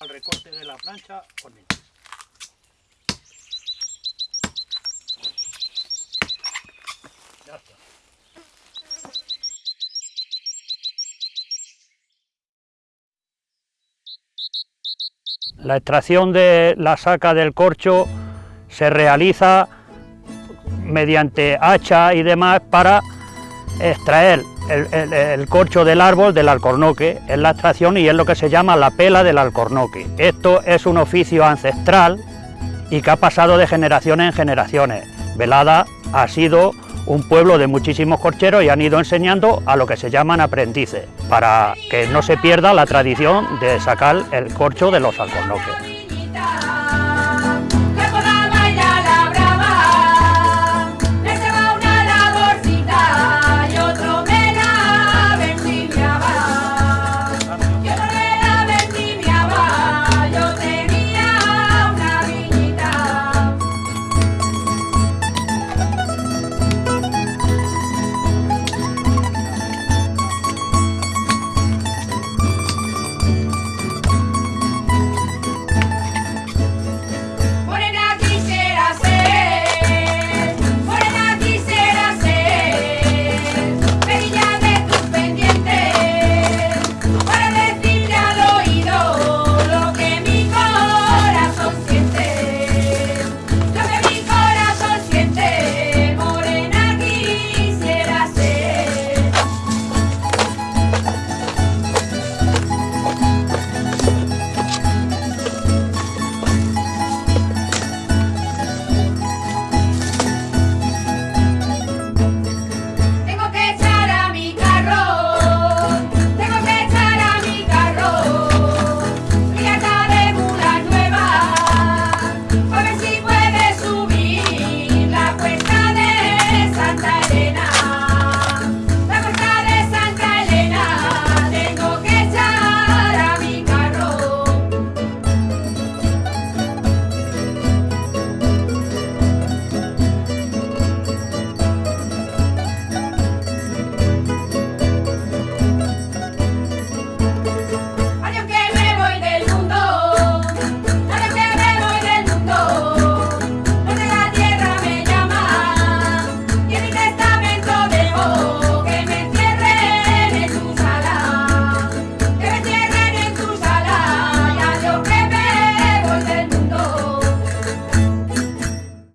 Al recorte de la plancha. La extracción de la saca del corcho se realiza mediante hacha y demás para extraer el, corcho del árbol del alcornoque, es la extracción y es lo que se llama la pela del alcornoque. Esto es un oficio ancestral y que ha pasado de generaciones en generaciones. Velada ha sido un pueblo de muchísimos corcheros y han ido enseñando a lo que se llaman aprendices, para que no se pierda la tradición de sacar el corcho de los alcornoques.